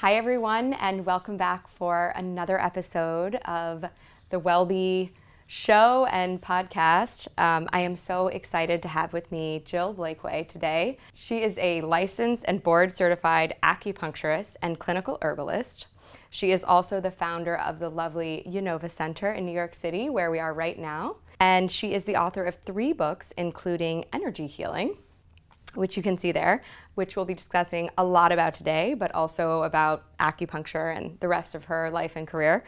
Hi, everyone, and welcome back for another episode of the WellBe show and podcast. Um, I am so excited to have with me Jill Blakeway today. She is a licensed and board certified acupuncturist and clinical herbalist. She is also the founder of the lovely Yinova Center in New York City, where we are right now. And she is the author of three books, including Energy Healing, which you can see there, which we'll be discussing a lot about today, but also about acupuncture and the rest of her life and career.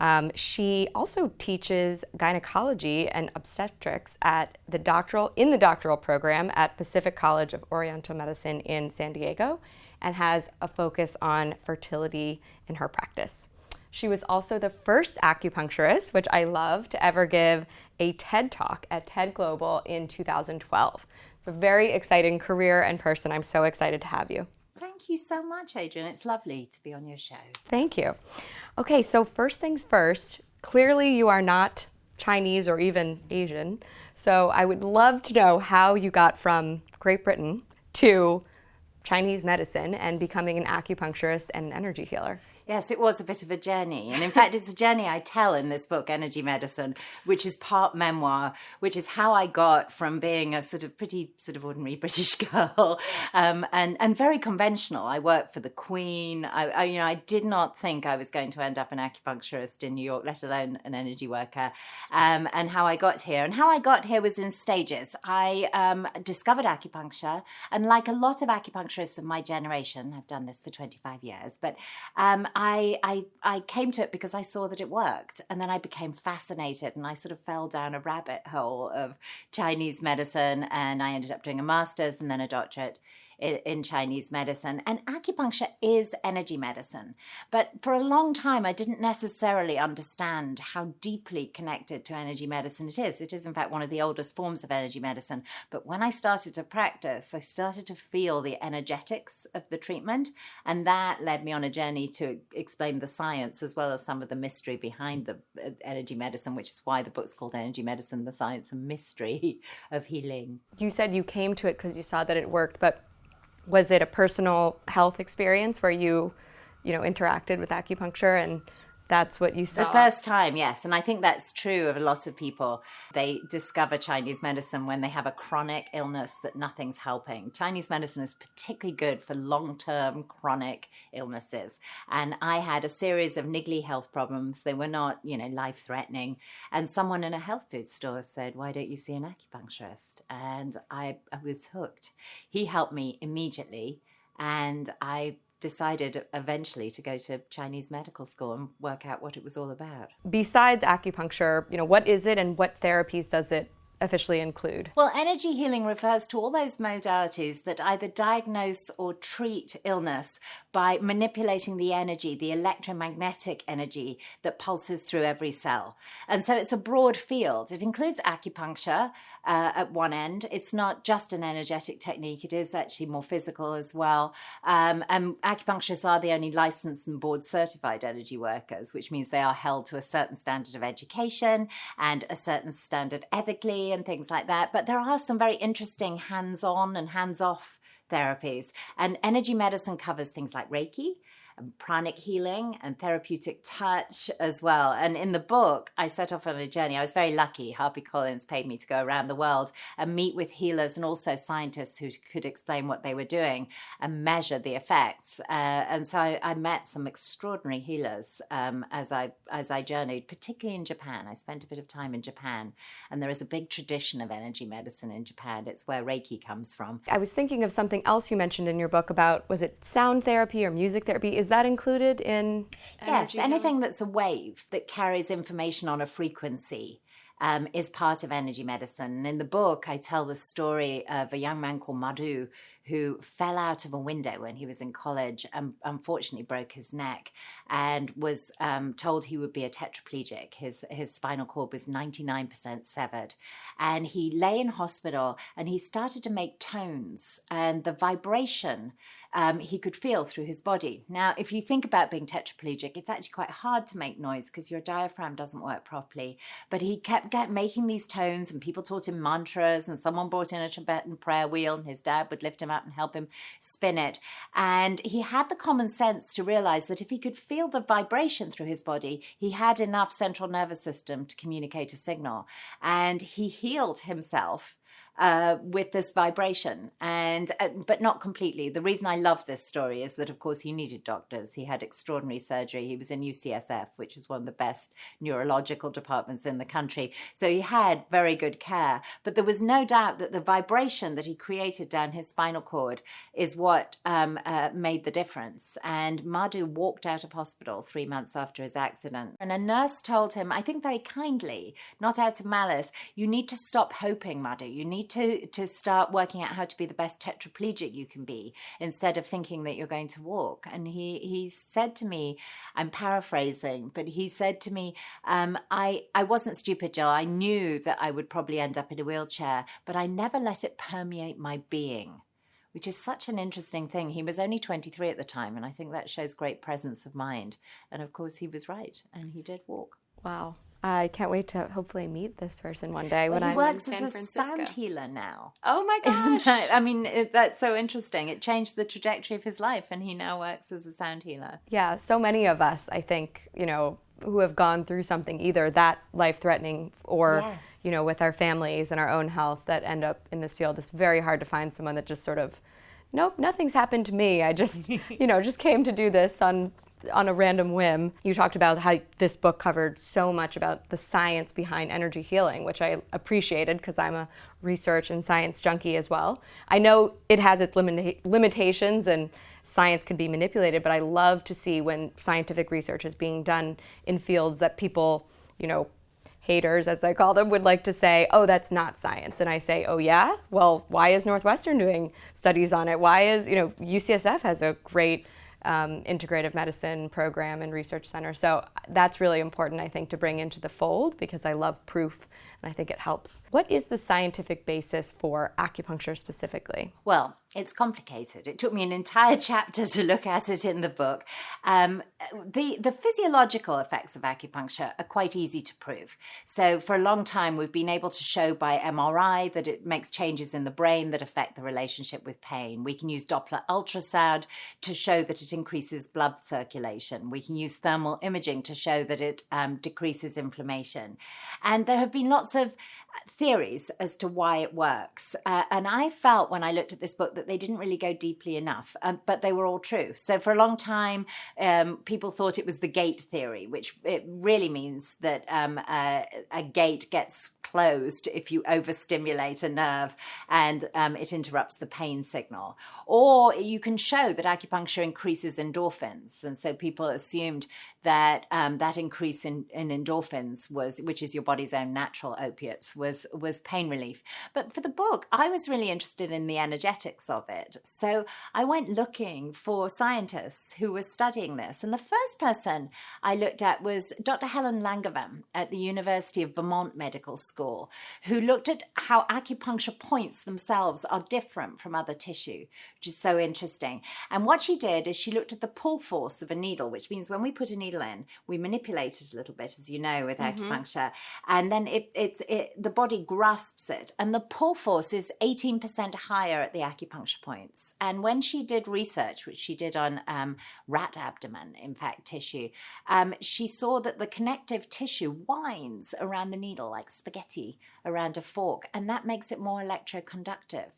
Um, she also teaches gynecology and obstetrics at the doctoral in the doctoral program at Pacific College of Oriental Medicine in San Diego, and has a focus on fertility in her practice. She was also the first acupuncturist, which I love, to ever give a TED Talk at TED Global in 2012. It's a very exciting career and person. I'm so excited to have you. Thank you so much, Adrian. It's lovely to be on your show. Thank you. Okay, so first things first, clearly you are not Chinese or even Asian. So I would love to know how you got from Great Britain to Chinese medicine and becoming an acupuncturist and an energy healer. Yes, it was a bit of a journey. And in fact, it's a journey I tell in this book, Energy Medicine, which is part memoir, which is how I got from being a sort of pretty, sort of ordinary British girl um, and, and very conventional. I worked for the Queen. I, I, you know, I did not think I was going to end up an acupuncturist in New York, let alone an energy worker. Um, and how I got here. And how I got here was in stages. I um, discovered acupuncture. And like a lot of acupuncturists of my generation, I've done this for 25 years, but um, I, I, I came to it because I saw that it worked. And then I became fascinated and I sort of fell down a rabbit hole of Chinese medicine. And I ended up doing a master's and then a doctorate in, Chinese medicine. And acupuncture is energy medicine. But for a long time, I didn't necessarily understand how deeply connected to energy medicine it is. It is, in fact, one of the oldest forms of energy medicine. But when I started to practice, I started to feel the energetics of the treatment. And that led me on a journey to explain the science as well as some of the mystery behind the uh, energy medicine, which is why the book's called Energy Medicine The Science and Mystery of Healing. You said you came to it because you saw that it worked, but was it a personal health experience where you, you know, interacted with acupuncture and that's what you saw. The first time, yes. And I think that's true of a lot of people. They discover Chinese medicine when they have a chronic illness that nothing's helping. Chinese medicine is particularly good for long term chronic illnesses. And I had a series of niggly health problems. They were not, you know, life threatening. And someone in a health food store said, Why don't you see an acupuncturist? And I, I was hooked. He helped me immediately. And I decided eventually to go to Chinese medical school and work out what it was all about. Besides acupuncture, you know, what is it and what therapies does it officially include? Well, energy healing refers to all those modalities that either diagnose or treat illness by manipulating the energy, the electromagnetic energy that pulses through every cell. And so it's a broad field. It includes acupuncture uh, at one end. It's not just an energetic technique, it is actually more physical as well. Um, and acupuncturists are the only licensed and board certified energy workers, which means they are held to a certain standard of education and a certain standard ethically and things like that. But there are some very interesting hands on and hands off therapies. And energy medicine covers things like Reiki, pranic healing and therapeutic touch as well. And in the book, I set off on a journey. I was very lucky. HarperCollins paid me to go around the world and meet with healers and also scientists who could explain what they were doing and measure the effects. Uh, and so I, I, met some extraordinary healers um, as I as I journeyed, particularly in Japan. I spent a bit of time in Japan, and there is a big tradition of energy medicine in Japan. It's where Reiki comes from. I was thinking of something else you mentioned in your book about was it sound therapy or music therapy? Is that included in? Yes, anything that's a wave that carries information on a frequency. Um, is part of energy medicine. And in the book, I tell the story of a young man called Madhu who fell out of a window when he was in college and unfortunately broke his neck and was um, told he would be a tetraplegic. His, his spinal cord was 99% severed. And he lay in hospital and he started to make tones and the vibration um, he could feel through his body. Now, if you think about being tetraplegic, it's actually quite hard to make noise because your diaphragm doesn't work properly. But he kept making these tones and people taught him mantras and someone brought in a Tibetan prayer wheel and his dad would lift him him and help him spin it. And he had the common sense to realize that if he could feel the vibration through his body, he had enough central nervous system to communicate a signal. And he healed himself uh, with this vibration, and uh, but not completely. The reason I love this story is that, of course, he needed doctors. He had extraordinary surgery. He was in UCSF, which is one of the best neurological departments in the country. So he had very good care. But there was no doubt that the vibration that he created down his spinal cord is what um, uh, made the difference. And Madhu walked out of hospital three months after his accident, and a nurse told him, I think very kindly, not out of malice, you need to stop hoping, Madhu. You need to to start working out how to be the best tetraplegic you can be instead of thinking that you're going to walk. And he he said to me, I'm paraphrasing, but he said to me, um, I I wasn't stupid, Joe. I knew that I would probably end up in a wheelchair, but I never let it permeate my being which is such an interesting thing. He was only 23 at the time, and I think that shows great presence of mind. And of course, he was right, and he did walk. Wow. I can't wait to hopefully meet this person one day when well, he works as a sound healer now. Oh my gosh! That, I mean, it, that's so interesting. It changed the trajectory of his life, and he now works as a sound healer. Yeah, so many of us, I think, you know, who have gone through something either that life-threatening or yes. you know, with our families and our own health that end up in this field. It's very hard to find someone that just sort of nope, nothing's happened to me. I just, you know, just came to do this on on a random whim, you talked about how this book covered so much about the science behind energy healing, which I appreciated because I'm a research and science junkie as well. I know it has its limita- limitations and science can be manipulated, but I love to see when scientific research is being done in fields that people, you know, haters, as I call them, would like to say, oh, that's not science. And I say, oh, yeah? Well, why is Northwestern doing studies on it? Why is, you know, UCSF has a great um, integrative medicine program and research center. So that's really important, I think, to bring into the fold because I love proof and I think it helps. What is the scientific basis for acupuncture specifically? Well, it's complicated. It took me an entire chapter to look at it in the book. Um, the the physiological effects of acupuncture are quite easy to prove. So for a long time, we've been able to show by MRI that it makes changes in the brain that affect the relationship with pain. We can use Doppler ultrasound to show that it increases blood circulation. We can use thermal imaging to show that it um, decreases inflammation. And there have been lots of theories as to why it works. Uh, and I felt when I looked at this book that they didn't really go deeply enough, um, but they were all true. So for a long time, um, people thought it was the gate theory, which it really means that um, a gate gets closed if you overstimulate a nerve and um, it interrupts the pain signal. Or you can show that acupuncture increases endorphins. And so people assumed that um, that increase in, in endorphins was, which is your body's own natural opiates, was was pain relief. But for the book, I was really interested in the energetics of it. So I went looking for scientists who were studying this. And the first person I looked at was Dr. Helen Langevin at the University of Vermont Medical School, who looked at how acupuncture points themselves are different from other tissue, which is so interesting. And what she did is she looked at the pull force of a needle, which means when we put a needle in, we manipulate it a little bit, as you know, with mm-hmm. acupuncture, and then it, it's it, the body grasps it, and the pull force is 18% higher at the acupuncture points. And when she did research, which she did on um, rat abdomen, in fact, tissue, um, she saw that the connective tissue winds around the needle like spaghetti around a fork, and that makes it more electroconductive.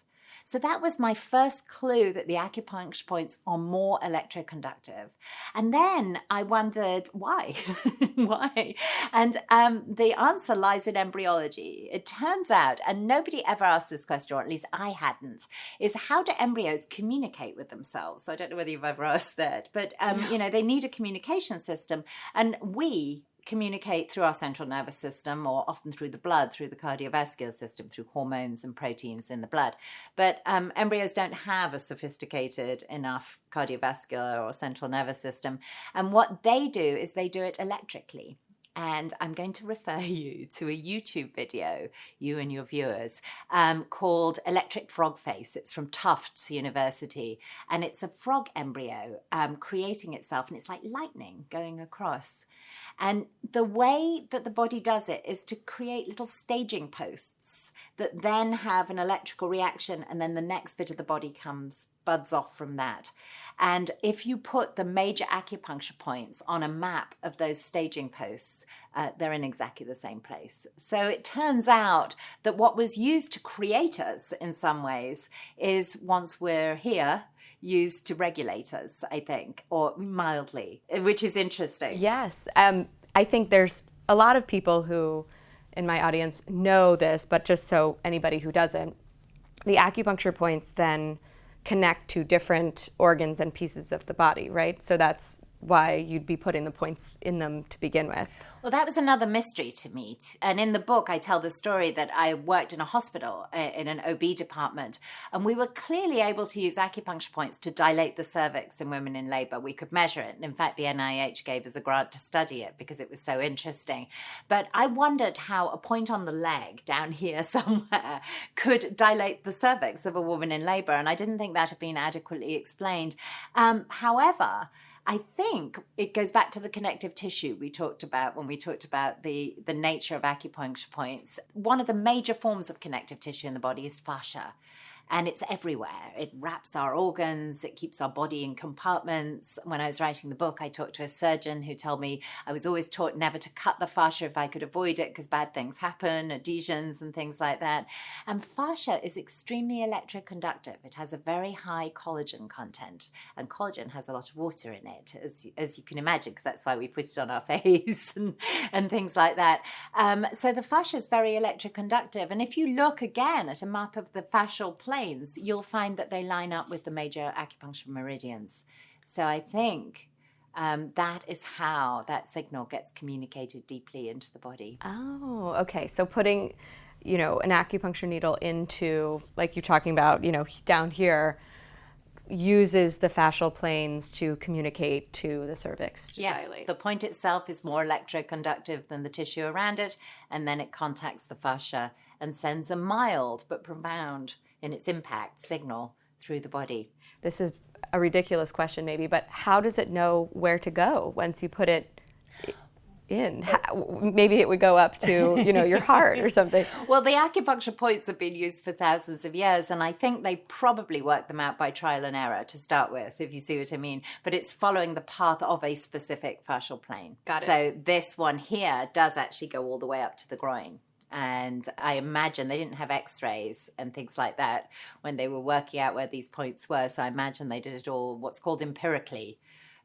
So that was my first clue that the acupuncture points are more electroconductive. And then I wondered why? why? And um, the answer lies in embryology. It turns out, and nobody ever asked this question, or at least I hadn't, is how do embryos communicate with themselves? So I don't know whether you've ever asked that, but um, you know, they need a communication system. And we, communicate through our central nervous system or often through the blood, through the cardiovascular system, through hormones and proteins in the blood. But um, embryos don't have a sophisticated enough cardiovascular or central nervous system. And what they do is they do it electrically. And I'm going to refer you to a YouTube video, you and your viewers, um, called Electric Frog Face. It's from Tufts University. And it's a frog embryo um, creating itself, and it's like lightning going across. And the way that the body does it is to create little staging posts that then have an electrical reaction, and then the next bit of the body comes buds off from that. And if you put the major acupuncture points on a map of those staging posts, uh, they're in exactly the same place. So it turns out that what was used to create us in some ways is once we're here, used to regulate us, I think, or mildly, which is interesting. Yes. Um, I think there's a lot of people who in my audience know this, but just so anybody who doesn't, the acupuncture points then connect to different organs and pieces of the body, right? So that's why you'd be putting the points in them to begin with. Well, that was another mystery to me. And in the book, I tell the story that I worked in a hospital uh, in an OB department, and we were clearly able to use acupuncture points to dilate the cervix in women in labor. We could measure it. And in fact, the NIH gave us a grant to study it because it was so interesting. But I wondered how a point on the leg down here somewhere could dilate the cervix of a woman in labor. And I didn't think that had been adequately explained. Um, however, I think it goes back to the connective tissue we talked about when we talked about the, the nature of acupuncture points. One of the major forms of connective tissue in the body is fascia and it's everywhere. It wraps our organs, it keeps our body in compartments. When I was writing the book, I talked to a surgeon who told me I was always taught never to cut the fascia if I could avoid it because bad things happen, adhesions and things like that. And fascia is extremely electroconductive. It has a very high collagen content, and collagen has a lot of water in it, as, as you can imagine, because that's why we put it on our face and, and things like that. Um, so the fascia is very electroconductive. And if you look again at a map of the fascial plane, planes, you'll find that they line up with the major acupuncture meridians. So I think um, that is how that signal gets communicated deeply into the body. Oh, okay. So putting, you know, an acupuncture needle into, like you're talking about, you know, down here, uses the fascial planes to communicate to the cervix. To yes, dilate. the point itself is more electroconductive than the tissue around it, and then it contacts the fascia and sends a mild but profound in its impact signal through the body. This is a ridiculous question, maybe, but how does it know where to go once you put it in? How, maybe it would go up to, you know, your heart or something. Well, the acupuncture points have been used for thousands of years, and I think they probably worked them out by trial and error to start with, if you see what I mean. But it's following the path of a specific fascial plane. Got it. So this one here does actually go all the way up to the groin and I imagine they didn't have X-rays and things like that when they were working out where these points were. So I imagine they did it all what's called empirically,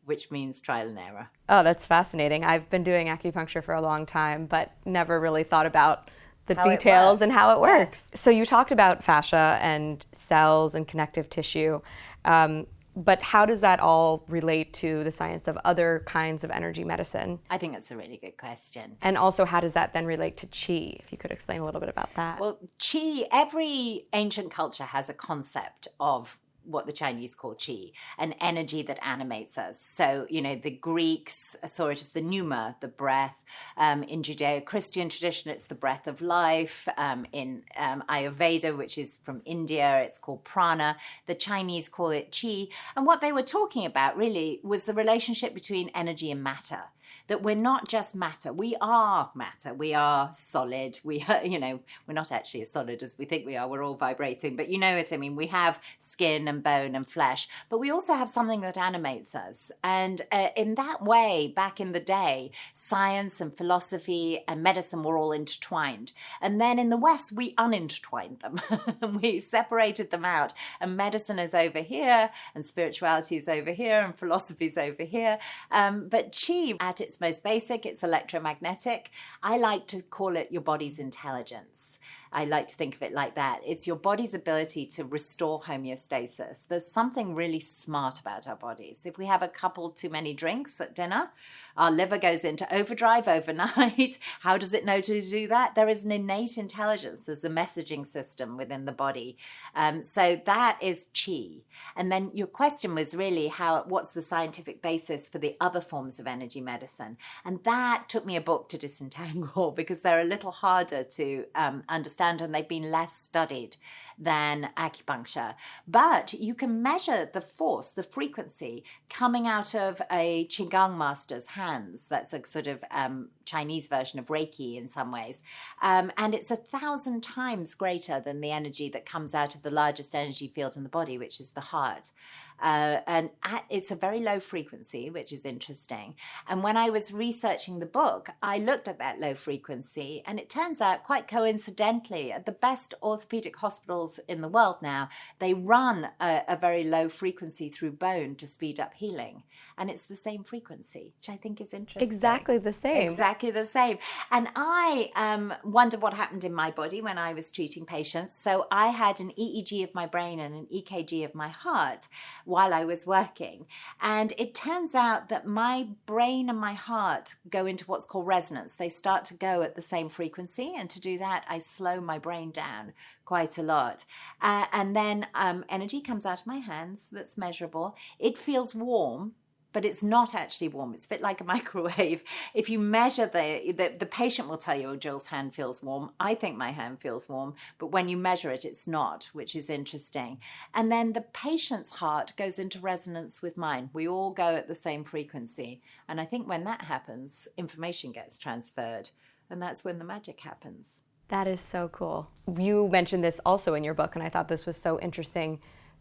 which means trial and error. Oh, that's fascinating. I've been doing acupuncture for a long time, but never really thought about the How details and how it works. So you talked about fascia and cells and connective tissue. Um, but how does that all relate to the science of other kinds of energy medicine? I think that's a really good question. And also, how does that then relate to qi? If you could explain a little bit about that. Well, qi, every ancient culture has a concept of what the Chinese call qi, an energy that animates us. So, you know, the Greeks saw it as the pneuma, the breath. Um, in Judeo Christian tradition, it's the breath of life. Um, in um, Ayurveda, which is from India, it's called prana. The Chinese call it qi. And what they were talking about really was the relationship between energy and matter that we're not just matter. We are matter. We are solid. We are, you know, we're not actually as solid as we think we are. We're all vibrating, but you know what I mean. We have skin and bone and flesh, but we also have something that animates us. And uh, in that way, back in the day, science and philosophy and medicine were all intertwined. And then in the West, we unintertwined them. we separated them out. And medicine is over here, and spirituality is over here, and philosophy is over here. Um, but Qi, at its most basic, it's electromagnetic. I like to call it your body's intelligence. I like to think of it like that. It's your body's ability to restore homeostasis. There's something really smart about our bodies. If we have a couple too many drinks at dinner, our liver goes into overdrive overnight. How does it know to do that? There is an innate intelligence. There's a messaging system within the body. Um, so that is chi. And then your question was really how what's the scientific basis for the other forms of energy medicine? And that took me a book to disentangle because they're a little harder to um, understand and they've been less studied than acupuncture. But you can measure the force, the frequency coming out of a Qigong master's hands. That's a sort of um, Chinese version of Reiki in some ways. Um, and it's a thousand times greater than the energy that comes out of the largest energy field in the body, which is the heart. Uh, and at, it's a very low frequency, which is interesting. And when I was researching the book, I looked at that low frequency, and it turns out, quite coincidentally, at the best orthopedic hospitals in the world now, they run a, a very low frequency through bone to speed up healing. And it's the same frequency, which I think is interesting. Exactly the same. Exactly the same. And I um, wonder what happened in my body when I was treating patients. So I had an EEG of my brain and an EKG of my heart while I was working. And it turns out that my brain and my heart go into what's called resonance. They start to go at the same frequency. And to do that, I slow my brain down quite a lot. Uh, and then um, energy comes out of my hands that's measurable. It feels warm but it's not actually warm. It's a bit like a microwave. If you measure the, the, the patient will tell you, oh, Jill's hand feels warm. I think my hand feels warm, but when you measure it, it's not, which is interesting. And then the patient's heart goes into resonance with mine. We all go at the same frequency. And I think when that happens, information gets transferred. And that's when the magic happens. That is so cool. You mentioned this also in your book, and I thought this was so interesting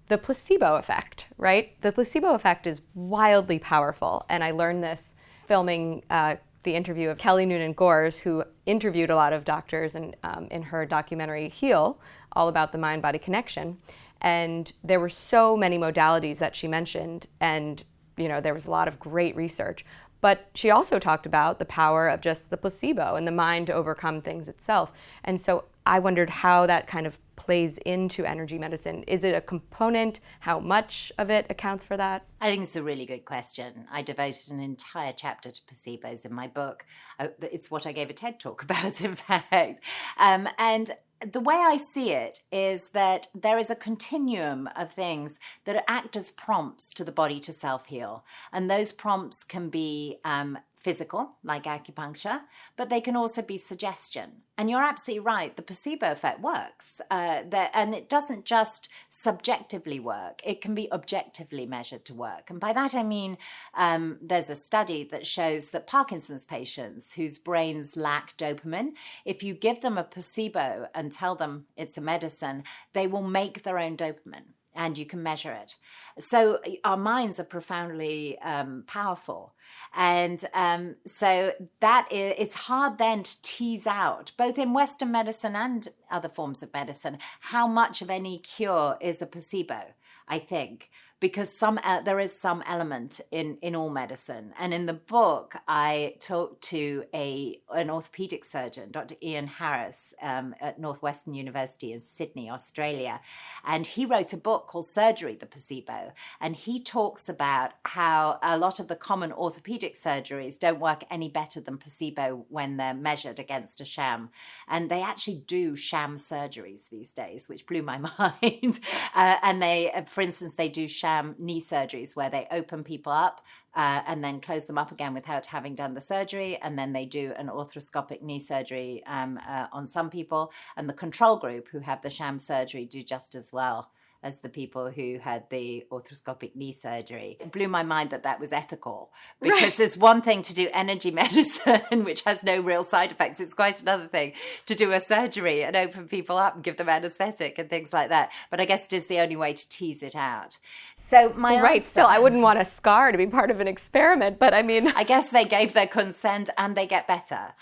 the placebo effect, right? The placebo effect is wildly powerful. And I learned this filming uh, the interview of Kelly Noonan Gores, who interviewed a lot of doctors and, um, in her documentary Heal, all about the mind body connection. And there were so many modalities that she mentioned, and you know there was a lot of great research. But she also talked about the power of just the placebo and the mind to overcome things itself. And so I wondered how that kind of plays into energy medicine. Is it a component? How much of it accounts for that? I think it's a really good question. I devoted an entire chapter to placebos in my book. Uh, it's what I gave a TED talk about, in fact. Um, and the way I see it is that there is a continuum of things that act as prompts to the body to self heal. And those prompts can be um, physical, like acupuncture, but they can also be suggestion. And you're absolutely right, the placebo effect works. Uh, and it doesn't just subjectively work, it can be objectively measured to work. And by that I mean um, there's a study that shows that Parkinson's patients whose brains lack dopamine, if you give them a placebo and tell them it's a medicine, they will make their own dopamine and you can measure it. So our minds are profoundly um, powerful, and um, so that is, it's hard then to tease out, both in Western medicine and other forms of medicine, how much of any cure is a placebo. I think because some uh, there is some element in in all medicine. And in the book i talked to a an orthopedic surgeon dr ian harris um, at northwestern university in sydney australia. And he wrote a book called surgery the placebo. And he talks about how a lot of the common orthopedic surgeries don't work any better than placebo when they're measured against a sham. And they actually do sham surgeries these days which blew my mind. Uh, and they for instance they do sham sham knee surgeries where they open people up uh, and then close them up again without having done the surgery. And then they do an arthroscopic knee surgery um, uh, on some people. And the control group who have the sham surgery do just as well as the people who had the arthroscopic knee surgery. It blew my mind that that was ethical because right. there's one thing to do energy medicine, which has no real side effects. It's quite another thing to do a surgery and open people up and give them anesthetic and things like that. But I guess it is the only way to tease it out. So my right, answer, still, I wouldn't want a scar to be part of an experiment, but I mean, I guess they gave their consent and they get better.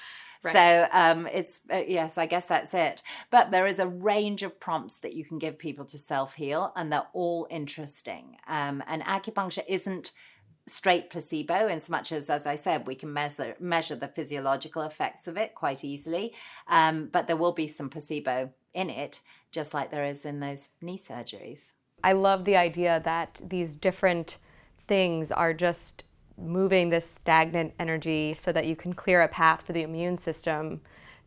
Right. So um, it's uh, yes, I guess that's it. But there is a range of prompts that you can give people to self heal, and they're all interesting. Um, and acupuncture isn't straight placebo in as much as as i said we can measure measure the physiological effects of it quite easily um, but there will be some placebo in it just like there is in those knee surgeries i love the idea that these different things are just moving this stagnant energy so that you can clear a path for the immune system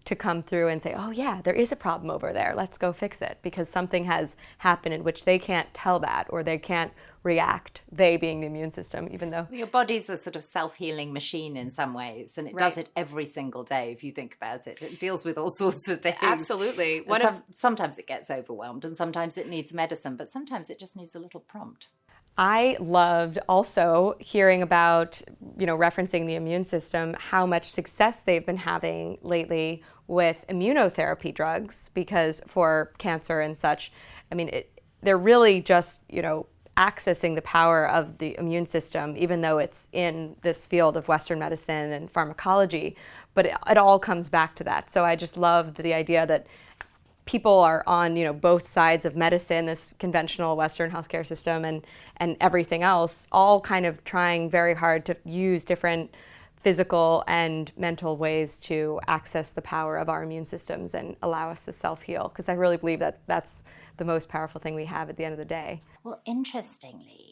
to come through and say, oh, yeah, there is a problem over there. Let's go fix it because something has happened in which they can't tell that or they can't react, they being the immune system, even though. Your body's a sort of self healing machine in some ways, and it right. does it every single day if you think about it. It deals with all sorts of things. Absolutely. Some, of... sometimes it gets overwhelmed, and sometimes it needs medicine, but sometimes it just needs a little prompt. I loved also hearing about, you know, referencing the immune system, how much success they've been having lately with immunotherapy drugs because for cancer and such, I mean, it, they're really just, you know, accessing the power of the immune system, even though it's in this field of Western medicine and pharmacology. But it, it all comes back to that. So I just loved the idea that people are on you know both sides of medicine, this conventional Western healthcare system, and and everything else, all kind of trying very hard to use different physical and mental ways to access the power of our immune systems and allow us to self heal. Because I really believe that that's the most powerful thing we have at the end of the day. Well, interestingly,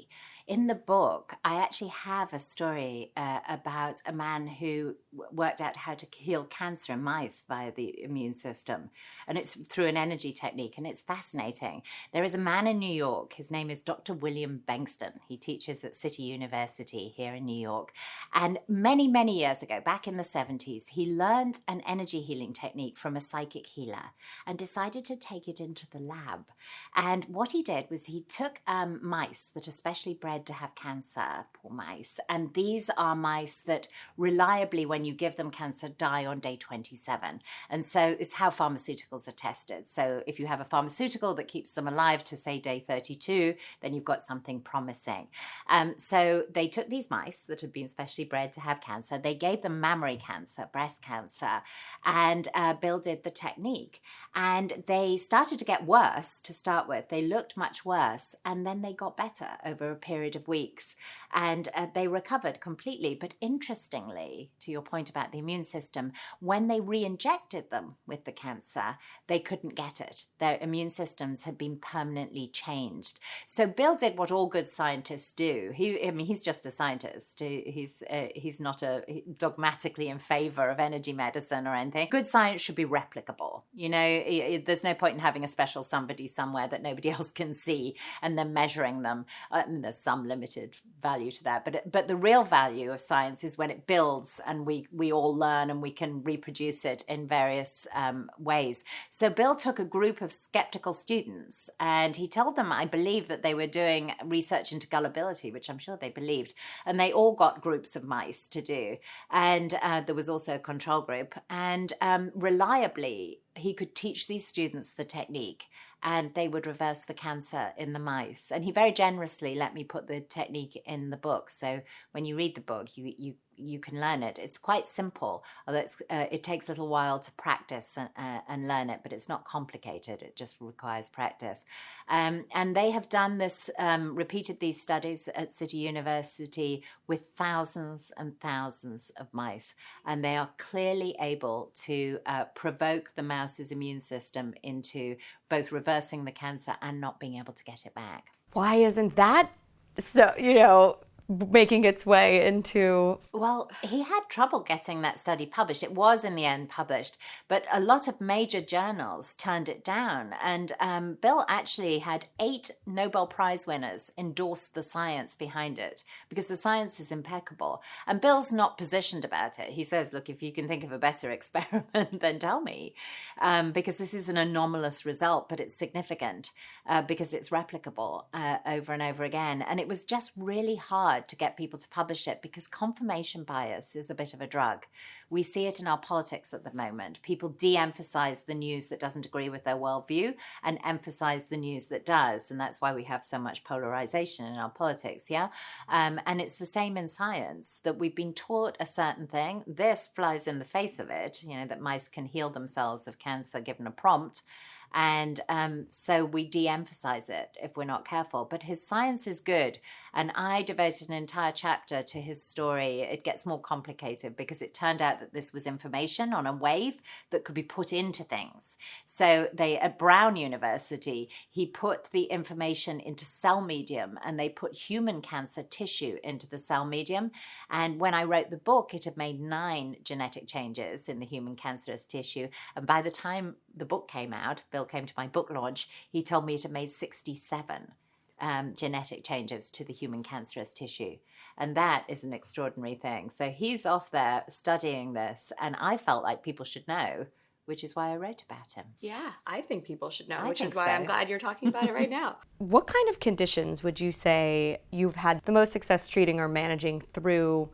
in the book, I actually have a story uh, about a man who worked out how to heal cancer in mice via the immune system. And it's through an energy technique, and it's fascinating. There is a man in New York, his name is Dr. William Bengston. He teaches at City University here in New York. And many, many years ago, back in the 70s, he learned an energy healing technique from a psychic healer and decided to take it into the lab. And what he did was he took um, mice that are specially bred to have cancer, poor mice. And these are mice that reliably, when you give them cancer, die on day 27. And so it's how pharmaceuticals are tested. So if you have a pharmaceutical that keeps them alive to, say, day 32, then you've got something promising. Um, so they took these mice that had been specially bred to have cancer, they gave them mammary cancer, breast cancer, and uh, Bill did the technique. And they started to get worse to start with. They looked much worse, and then they got better over a period period of weeks and uh, they recovered completely. But interestingly, to your point about the immune system, when they re injected them with the cancer, they couldn't get it. Their immune systems had been permanently changed. So Bill did what all good scientists do. He, I mean, he's just a scientist. He's uh, he's not a dogmatically in favor of energy medicine or anything. Good science should be replicable. You know, there's no point in having a special somebody somewhere that nobody else can see and then measuring them. Uh, there's some some limited value to that. But but the real value of science is when it builds and we we all learn and we can reproduce it in various um, ways. So Bill took a group of skeptical students and he told them, I believe, that they were doing research into gullibility, which I'm sure they believed, and they all got groups of mice to do, and uh, there was also a control group, and um, reliably he could teach these students the technique and they would reverse the cancer in the mice. And he very generously let me put the technique in the book. So when you read the book, you, you you can learn it. It's quite simple, although uh, it takes a little while to practice and, uh, and, learn it, but it's not complicated. It just requires practice. Um, and they have done this, um, repeated these studies at City University with thousands and thousands of mice. And they are clearly able to uh, provoke the mouse's immune system into both reversing the cancer and not being able to get it back. Why isn't that so, you know, making its way into well he had trouble getting that study published. It was in the end published but a lot of major journals turned it down. And um, bill actually had eight nobel prize winners endorse the science behind it because the science is impeccable. And bill's not positioned about it. He says look if you can think of a better experiment then tell me. Um, because this is an anomalous result but it's significant uh, because it's replicable uh, over and over again. And it was just really hard hard to get people to publish it because confirmation bias is a bit of a drug. We see it in our politics at the moment. People de emphasize the news that doesn't agree with their worldview and emphasize the news that does. And that's why we have so much polarization in our politics. Yeah. Um, and it's the same in science that we've been taught a certain thing. This flies in the face of it, you know, that mice can heal themselves of cancer given a prompt And um, so we de emphasize it if we're not careful. But his science is good. And I devoted an entire chapter to his story. It gets more complicated because it turned out that this was information on a wave that could be put into things. So they, at Brown University, he put the information into cell medium and they put human cancer tissue into the cell medium. And when I wrote the book, it had made nine genetic changes in the human cancerous tissue. And by the time the book came out, Bill came to my book launch, he told me it had made 67 um, genetic changes to the human cancerous tissue. And that is an extraordinary thing. So he's off there studying this, and I felt like people should know. Which is why I wrote about him. Yeah, I think people should know, I which is why so. I'm glad you're talking about it right now. What kind of conditions would you say you've had the most success treating or managing through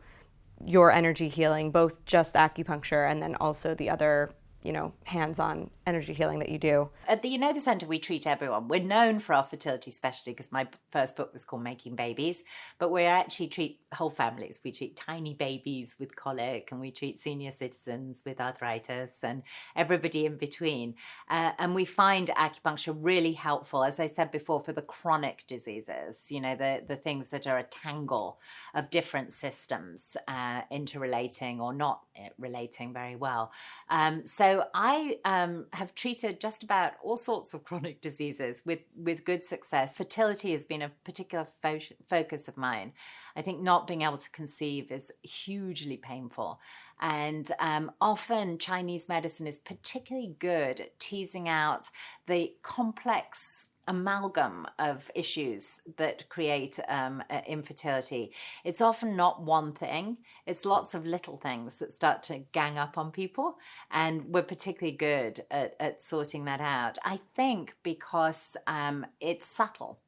your energy healing, both just acupuncture and then also the other, you know, hands-on energy healing that you do? At the Yinova Centre, we treat everyone. We're known for our fertility specialty because my first book was called Making Babies, but we actually treat whole families. We treat tiny babies with colic and we treat senior citizens with arthritis and everybody in between. Uh, and we find acupuncture really helpful, as I said before, for the chronic diseases, you know, the, the things that are a tangle of different systems uh, interrelating or not uh, relating very well. Um, so I um, have treated just about all sorts of chronic diseases with, with good success. Fertility has been a particular fo- focus of mine. I think not being able to conceive is hugely painful. And um, often Chinese medicine is particularly good at teasing out the complex amalgam of issues that create um, infertility. It's often not one thing, it's lots of little things that start to gang up on people. And we're particularly good at, at sorting that out. I think because um, it's subtle.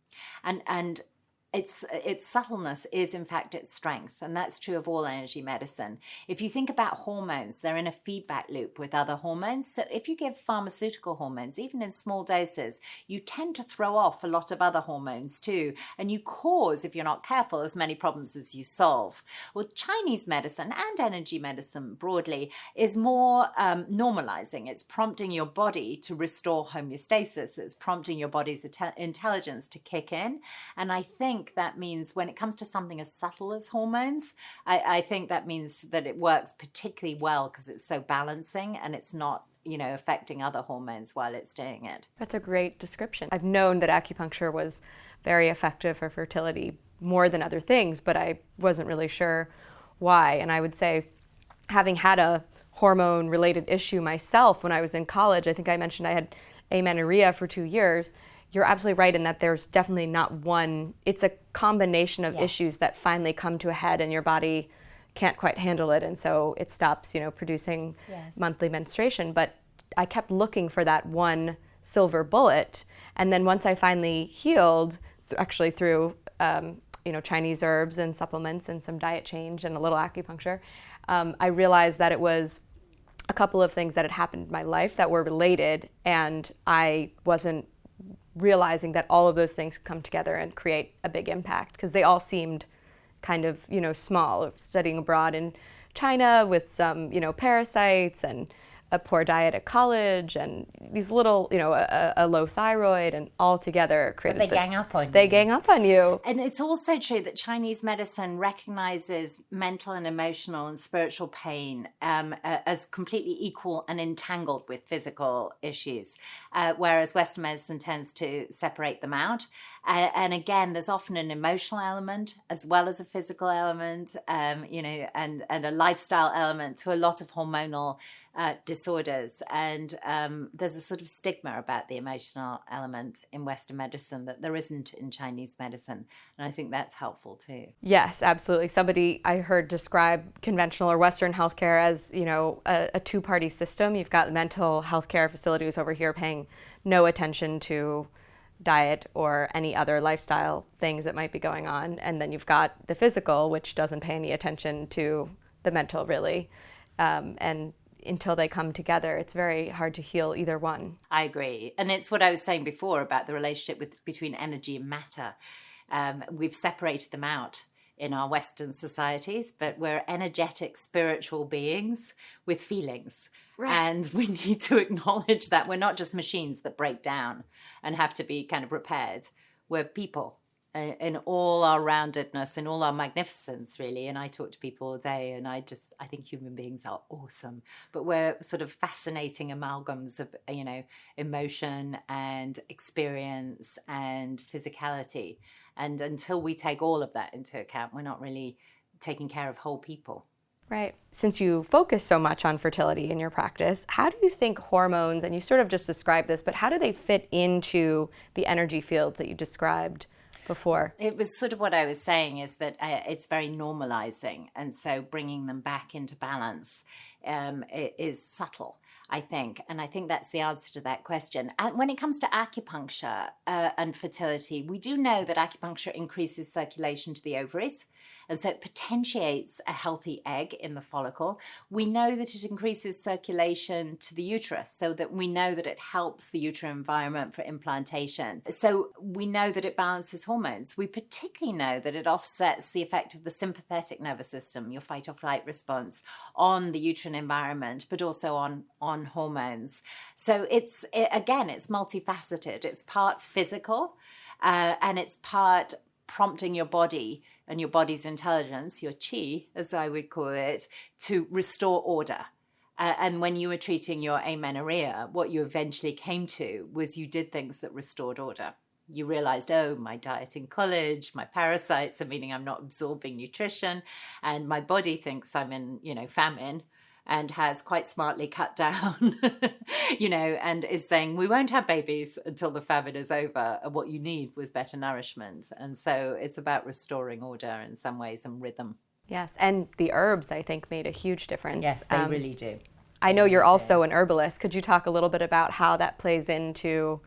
And, and its its subtleness is in fact its strength and that's true of all energy medicine. If you think about hormones they're in a feedback loop with other hormones. So if you give pharmaceutical hormones even in small doses you tend to throw off a lot of other hormones too and you cause if you're not careful as many problems as you solve. Well chinese medicine and energy medicine broadly is more um, normalizing. It's prompting your body to restore homeostasis. It's prompting your body's intelligence to kick in. And i think that means when it comes to something as subtle as hormones, I, I think that means that it works particularly well because it's so balancing and it's not you know affecting other hormones while it's doing it. That's a great description. I've known that acupuncture was very effective for fertility more than other things, but I wasn't really sure why. And I would say, having had a hormone related issue myself when I was in college, I think I mentioned I had amenorrhea for two years you're absolutely right in that there's definitely not one it's a combination of Yes. issues that finally come to a head and your body can't quite handle it and so it stops you know producing Yes. monthly menstruation but i kept looking for that one silver bullet and then once i finally healed actually through um, you know chinese herbs and supplements and some diet change and a little acupuncture um, i realized that it was a couple of things that had happened in my life that were related and i wasn't realizing that all of those things come together and create a big impact because they all seemed kind of you know small studying abroad in china with some you know parasites and a poor diet at college and these little you know a, a low thyroid and all together created they this- gang up on they you. gang up on you And it's also true that Chinese medicine recognizes mental and emotional and spiritual pain um, as completely equal and entangled with physical issues, uh, whereas Western medicine tends to separate them out. Uh, and again, there's often an emotional element as well as a physical element, um, you know, and, and a lifestyle element to a lot of hormonal uh, disorders. And um, there's a sort of stigma about the emotional element in Western medicine that there isn't in Chinese medicine. And I think that's helpful too. Yes, absolutely. Somebody I heard describe conventional or Western healthcare as, you know, a, a two-party system. You've got the mental health care facilities over here paying no attention to diet or any other lifestyle things that might be going on. And then you've got the physical, which doesn't pay any attention to the mental, really. Um, and until they come together, it's very hard to heal either one. I agree. And it's what I was saying before about the relationship with between energy and matter. Um, we've separated them out in our Western societies, but we're energetic, spiritual beings with feelings. Right. And we need to acknowledge that we're not just machines that break down and have to be kind of repaired. We're people in all our roundedness in all our magnificence really. And i talk to people all day and i just i think human beings are awesome. But we're sort of fascinating amalgams of you know emotion and experience and physicality. And until we take all of that into account we're not really taking care of whole people. Right. Since you focus so much on fertility in your practice, how do you think hormones, and you sort of just described this, but how do they fit into the energy fields that you described before. It was sort of what I was saying is that uh, it's very normalizing. And so bringing them back into balance um, is subtle. I think. And I think that's the answer to that question. And when it comes to acupuncture uh, and fertility, we do know that acupuncture increases circulation to the ovaries. And so it potentiates a healthy egg in the follicle. We know that it increases circulation to the uterus, so that we know that it helps the uterine environment for implantation. So we know that it balances hormones. We particularly know that it offsets the effect of the sympathetic nervous system, your fight or flight response, on the uterine environment, but also on, on hormones. So it's, it, again, it's multifaceted. It's part physical uh, and it's part prompting your body and your body's intelligence, your chi, as I would call it, to restore order. Uh, and when you were treating your amenorrhea, what you eventually came to was you did things that restored order. You realized, oh, my diet in college, my parasites are meaning I'm not absorbing nutrition, and my body thinks I'm in, you know, famine and has quite smartly cut down, you know, and is saying, we won't have babies until the famine is over. And what you need was better nourishment. And so it's about restoring order in some ways and rhythm. Yes. And the herbs, I think, made a huge difference. Yes, they um, really do. I know you're also an herbalist. Could you talk a little bit about how that plays into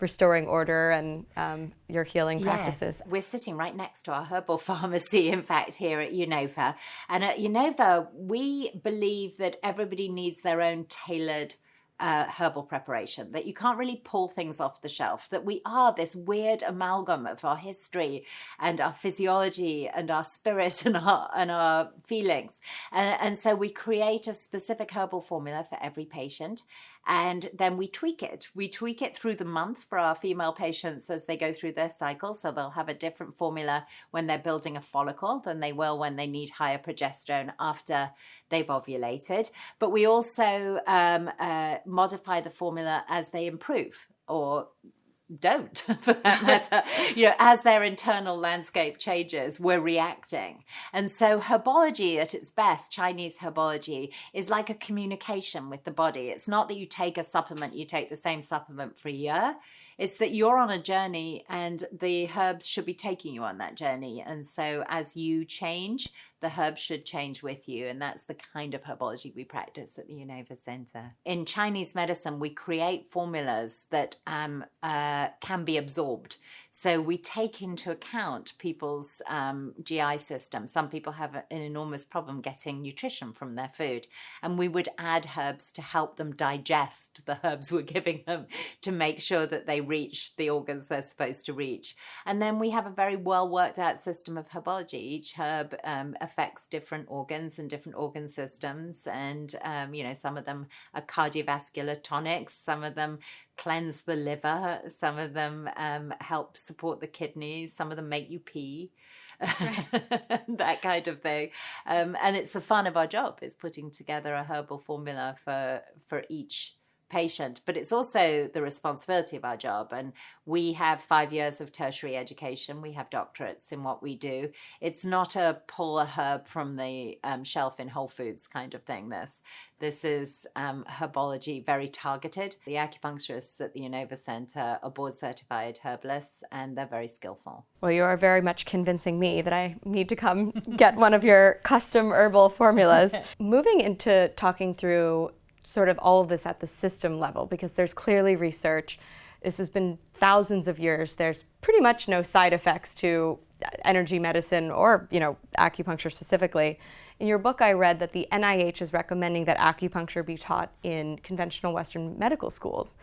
restoring order and um, your healing practices. Yes. We're sitting right next to our herbal pharmacy, in fact, here at Yinova. And at Yinova, we believe that everybody needs their own tailored uh, herbal preparation, that you can't really pull things off the shelf, that we are this weird amalgam of our history and our physiology and our spirit and our, and our feelings. And, and so we create a specific herbal formula for every patient and then we tweak it. We tweak it through the month for our female patients as they go through their cycle. So they'll have a different formula when they're building a follicle than they will when they need higher progesterone after they've ovulated. But we also um, uh, modify the formula as they improve or don't for that matter. You know as their internal landscape changes we're reacting. And so herbology at its best chinese herbology is like a communication with the body. It's not that you take a supplement you take the same supplement for a year. It's that you're on a journey and the herbs should be taking you on that journey. And so as you change, the herbs should change with you. And that's the kind of herbology we practice at the Yinova Center. In Chinese medicine, we create formulas that um, uh, can be absorbed. So we take into account people's um, GI system. Some people have an enormous problem getting nutrition from their food. And we would add herbs to help them digest the herbs we're giving them to make sure that they reach the organs they're supposed to reach. And then we have a very well worked out system of herbology. Each herb um, affects different organs and different organ systems. And, um, you know, some of them are cardiovascular tonics, some of them cleanse the liver, some of them um, help support the kidneys, some of them make you pee. that kind of thing. Um, and it's the fun of our job is putting together a herbal formula for for each patient, but it's also the responsibility of our job. And we have five years of tertiary education. We have doctorates in what we do. It's not a pull a herb from the um, shelf in Whole Foods kind of thing. This this is um, herbology, very targeted. The acupuncturists at the Yinova Center are board certified herbalists, and they're very skillful. Well, you are very much convincing me that I need to come get one of your custom herbal formulas. Moving into talking through sort of all of this at the system level because there's clearly research. This has been thousands of years. There's pretty much no side effects to energy medicine or, you know, acupuncture specifically. In your book, I read that the NIH is recommending that acupuncture be taught in conventional Western medical schools.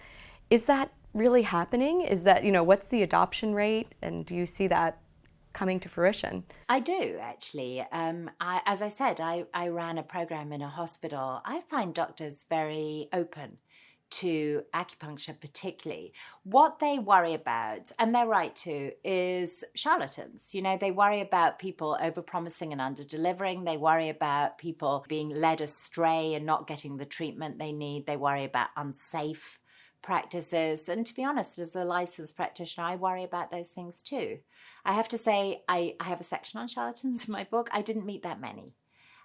Is that really happening? Is that, you know, what's the adoption rate? And do you see that coming to fruition? I do actually. Um, I, as I said, I, I ran a program in a hospital. I find doctors very open to acupuncture, particularly. What they worry about, and they're right to, is charlatans. You know, they worry about people overpromising and under-delivering. They worry about people being led astray and not getting the treatment they need. They worry about unsafe practices. And to be honest, as a licensed practitioner, I worry about those things too. I have to say, I, I have a section on charlatans in my book. I didn't meet that many,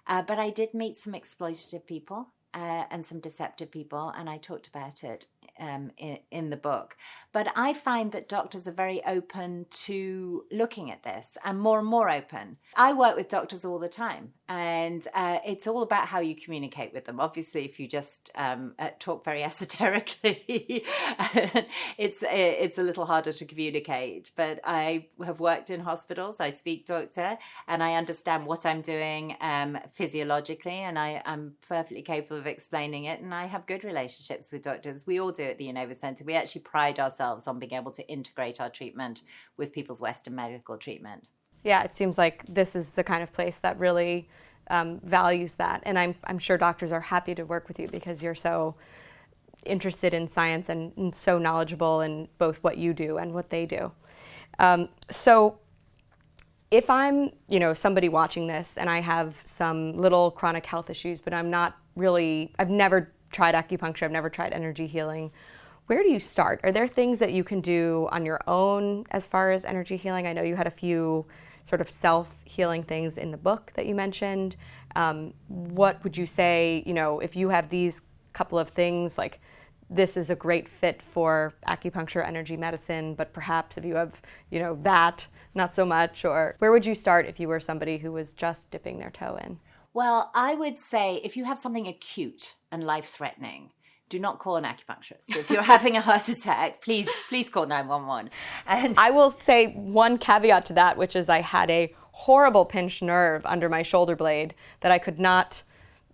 uh, but I did meet some exploitative people uh, and some deceptive people, and I talked about it um, in, in, the book. But I find that doctors are very open to looking at this and more and more open. I work with doctors all the time, and uh, it's all about how you communicate with them. Obviously, if you just um, uh, talk very esoterically, it's it's a little harder to communicate. But I have worked in hospitals. I speak doctor, and I understand what I'm doing um, physiologically, and I, I'm perfectly capable of explaining it. And I have good relationships with doctors. We all do at the Yinova Centre. We actually pride ourselves on being able to integrate our treatment with people's Western medical treatment. Yeah, it seems like this is the kind of place that really um, values that. And I'm, I'm sure doctors are happy to work with you because you're so interested in science and, and so knowledgeable in both what you do and what they do. Um, so if I'm, you know, somebody watching this and I have some little chronic health issues, but I'm not really, I've never tried acupuncture, I've never tried energy healing. Where do you start? Are there things that you can do on your own as far as energy healing? I know you had a few sort of self-healing things in the book that you mentioned. Um, what would you say, you know, if you have these couple of things, like this is a great fit for acupuncture, energy medicine, but perhaps if you have, you know, that, not so much, or where would you start if you were somebody who was just dipping their toe in? Well, I would say if you have something acute and life threatening, do not call an acupuncturist. If you're having a heart attack, please, please call 911. And I will say one caveat to that, which is I had a horrible pinched nerve under my shoulder blade that I could not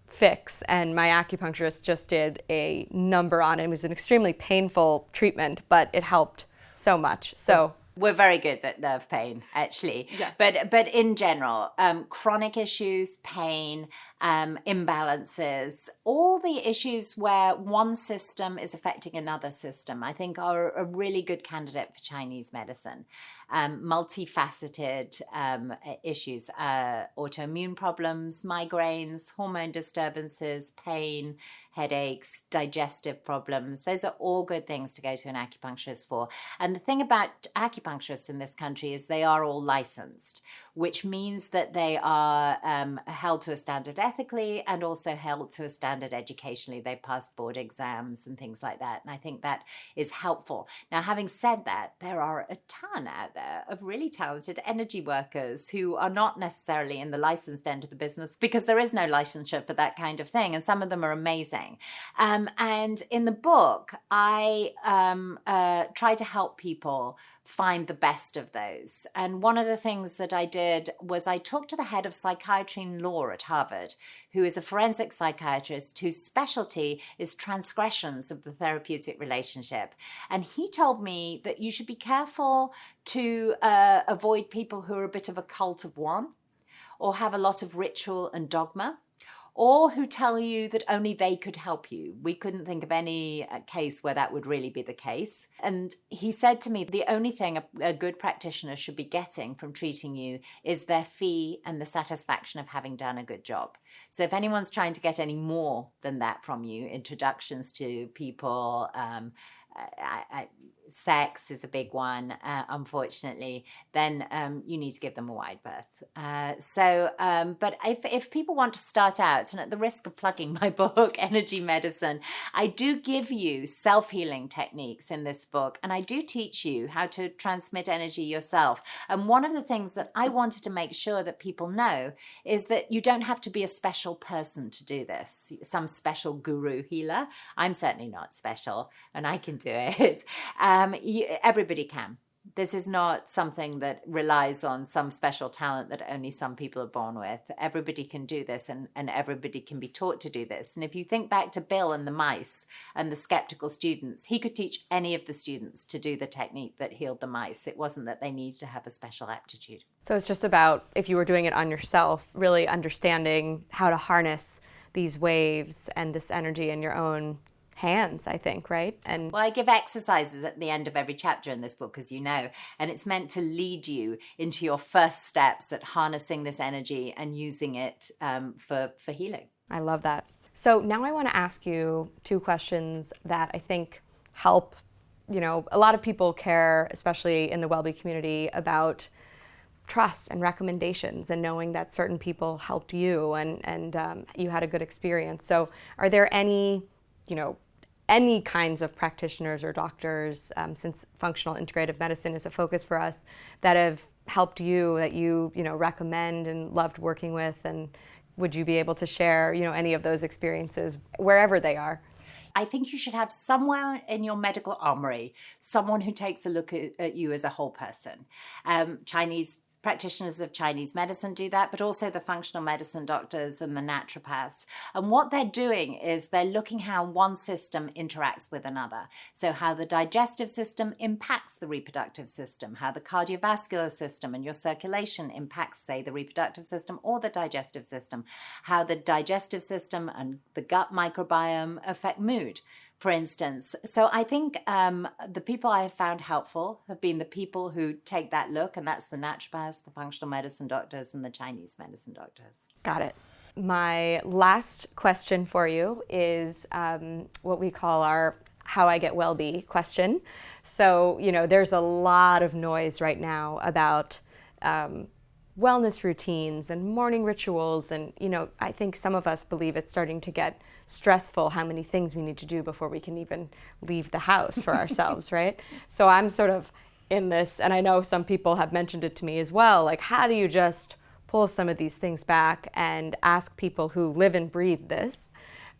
fix. And my acupuncturist just did a number on it. It was an extremely painful treatment, but it helped so much. So we're very good at nerve pain, actually. Yes. But but in general, um, chronic issues, pain, um, imbalances, all the issues where one system is affecting another system, I think are a really good candidate for Chinese medicine. Um, multifaceted um, issues, uh, autoimmune problems, migraines, hormone disturbances, pain, headaches, digestive problems. Those are all good things to go to an acupuncturist for. And the thing about acupuncturists in this country is they are all licensed, which means that they are um, held to a standard ethically and also held to a standard educationally. They pass board exams and things like that. And I think that is helpful. Now, having said that, there are a ton out there of really talented energy workers who are not necessarily in the licensed end of the business because there is no licensure for that kind of thing. And some of them are amazing. Um, and in the book, I um, uh, try to help people find the best of those. And one of the things that I did was I talked to the head of psychiatry and law at Harvard, who is a forensic psychiatrist whose specialty is transgressions of the therapeutic relationship. And he told me that you should be careful to uh, avoid people who are a bit of a cult of one or have a lot of ritual and dogma or who tell you that only they could help you. We couldn't think of any uh, case where that would really be the case. And he said to me, the only thing a, a good practitioner should be getting from treating you is their fee and the satisfaction of having done a good job. So if anyone's trying to get any more than that from you, introductions to people, um, I, I, sex is a big one, uh, unfortunately, then um, you need to give them a wide berth. Uh, so, um, but if, if people want to start out, and at the risk of plugging my book, Energy Medicine, I do give you self healing techniques in this book, and I do teach you how to transmit energy yourself. And one of the things that I wanted to make sure that people know is that you don't have to be a special person to do this, some special guru healer. I'm certainly not special, and I can do it. Um, Um, you, everybody can This is not something that relies on some special talent that only some people are born with. Everybody can do this and, and everybody can be taught to do this. And if you think back to Bill and the mice and the skeptical students, he could teach any of the students to do the technique that healed the mice. It wasn't that they needed to have a special aptitude. So it's just about, if you were doing it on yourself, really understanding how to harness these waves and this energy in your own hands, I think, right? And well, I give exercises at the end of every chapter in this book, as you know, and it's meant to lead you into your first steps at harnessing this energy and using it um, for for healing. I love that. So now I want to ask you two questions that I think help. You know, a lot of people care, especially in the WellBe community, about trust and recommendations and knowing that certain people helped you and, and um, you had a good experience. So are there any, you know, any kinds of practitioners or doctors, um, since functional integrative medicine is a focus for us, that have helped you, that you, you know, recommend and loved working with, and would you be able to share, you know, any of those experiences wherever they are? I think you should have somewhere in your medical armory someone who takes a look at, at you as a whole person. Um, Chinese practitioners of Chinese medicine do that, but also the functional medicine doctors and the naturopaths. And what they're doing is they're looking how one system interacts with another. So, how the digestive system impacts the reproductive system, how the cardiovascular system and your circulation impacts, say, the reproductive system or the digestive system, how the digestive system and the gut microbiome affect mood for instance. So I think um, the people I have found helpful have been the people who take that look, and that's the naturopaths, the functional medicine doctors, and the Chinese medicine doctors. Got it. My last question for you is um, what we call our how I get well be question. So, you know, there's a lot of noise right now about um, wellness routines and morning rituals. And, you know, I think some of us believe it's starting to get stressful how many things we need to do before we can even leave the house for ourselves, right? So I'm sort of in this, and I know some people have mentioned it to me as well. Like, how do you just pull some of these things back and ask people who live and breathe this?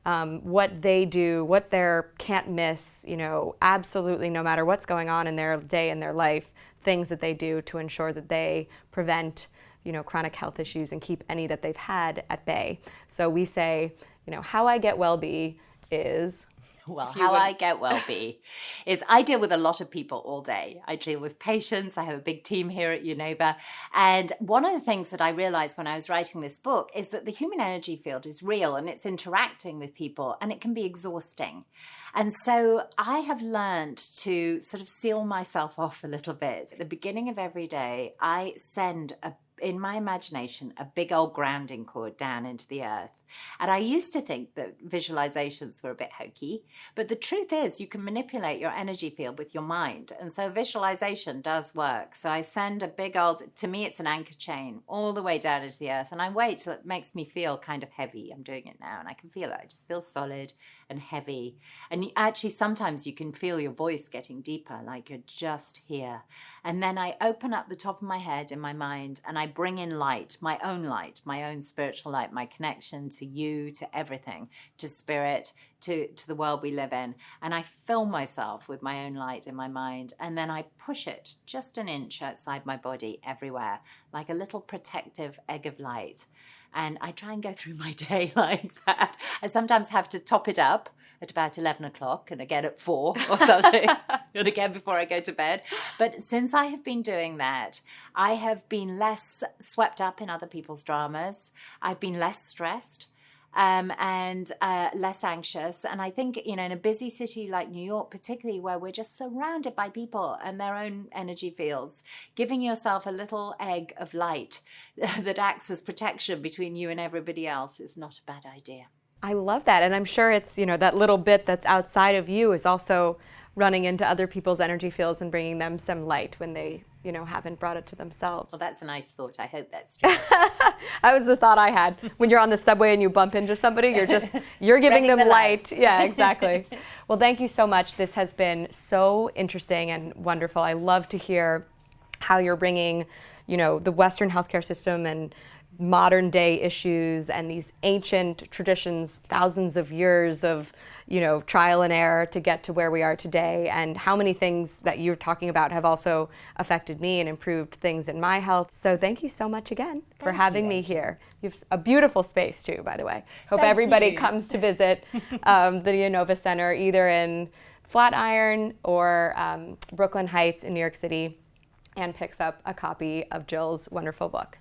Um, what they do, what their can't miss, you know, absolutely no matter what's going on in their day in their life, things that they do to ensure that they prevent, you know, chronic health issues and keep any that they've had at bay. So we say, you know, how I get well be is well, how would... I get well be is I deal with a lot of people all day. I deal with patients. I have a big team here at Yinova. And one of the things that I realized when I was writing this book is that the human energy field is real and it's interacting with people and it can be exhausting. And so I have learned to sort of seal myself off a little bit. At the beginning of every day, I send a in my imagination a big old grounding cord down into the earth. And I used to think that visualizations were a bit hokey, but the truth is you can manipulate your energy field with your mind. And so visualization does work. So I send a big old, to me, it's an anchor chain all the way down into the earth. And I wait till it makes me feel kind of heavy. I'm doing it now and I can feel it. I just feel solid and heavy. And actually, sometimes you can feel your voice getting deeper, like you're just here. And then I open up the top of my head in my mind and I bring in light, my own light, my own spiritual light, my connection to you, to everything, to spirit, to, to the world we live in. And I fill myself with my own light in my mind. And then I push it just an inch outside my body everywhere, like a little protective egg of light. And I try and go through my day like that. I sometimes have to top it up at about 11 o'clock and again at four or something, and again before I go to bed. But since I have been doing that, I have been less swept up in other people's dramas. I've been less stressed um, and uh, less anxious. And I think, you know, in a busy city like New York, particularly where we're just surrounded by people and their own energy fields, giving yourself a little egg of light that acts as protection between you and everybody else is not a bad idea. I love that. And I'm sure it's, you know, that little bit that's outside of you is also running into other people's energy fields and bringing them some light when they you know haven't brought it to themselves. Well, that's a nice thought. I hope that's true. that was the thought I had when you're on the subway and you bump into somebody. You're just you're giving them the light. light. Yeah, exactly. well, thank you so much. This has been so interesting and wonderful. I love to hear how you're bringing, you know, the Western healthcare system and modern day issues and these ancient traditions, thousands of years of, you know, trial and error to get to where we are today, and how many things that you're talking about have also affected me and improved things in my health. So thank you so much again for having you, me here. You have a beautiful space too, by the way. Hope Thank everybody you. comes to visit um, the Yinova Center either in Flatiron or um, Brooklyn Heights in New York City and picks up a copy of Jill's wonderful book.